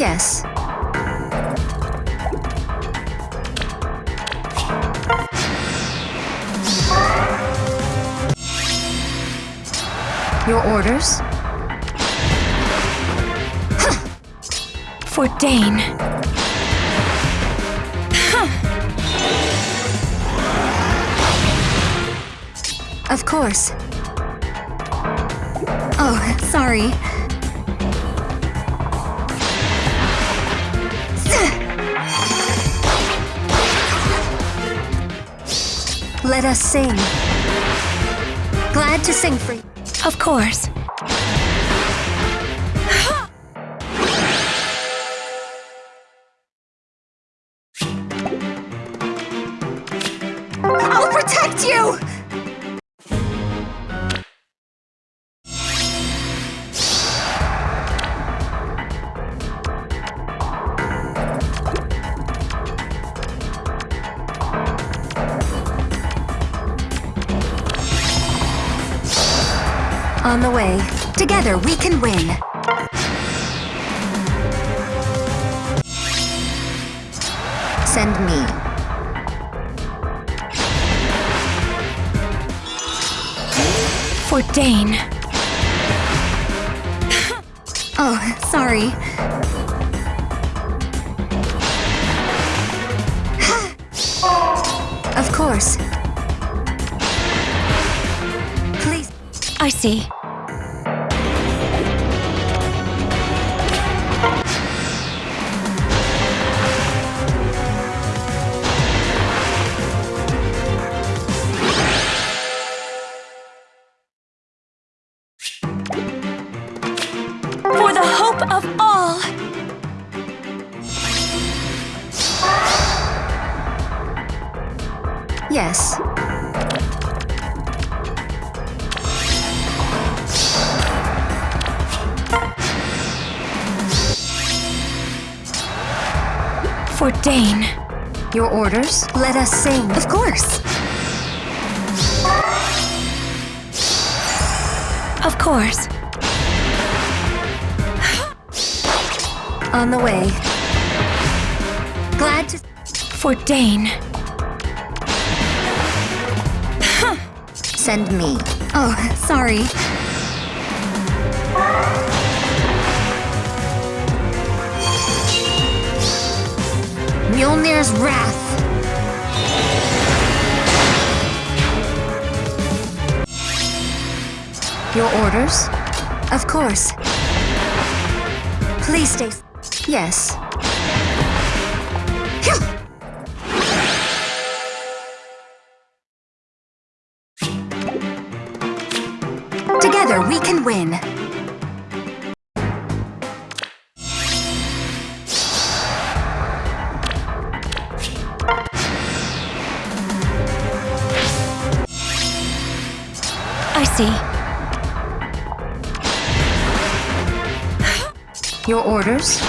Yes. Your orders? For Dane. Of course. Oh, sorry. Let us sing. Glad to sing for you. Of course. I'll protect you! On the way. Together we can win. Send me. For Dane. Oh, sorry. of course. I see. For the hope of all! Yes. For Dane. Your orders? Let us sing. Of course. Of course. On the way. Glad to. For Dane. Send me. Oh, sorry. Mjolnir's Wrath. Your orders? Of course. Please stay. Yes. Together we can win. I see. Your orders?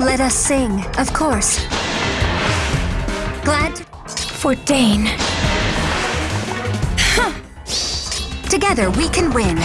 Let us sing, of course. Glad For Dane. Together we can win.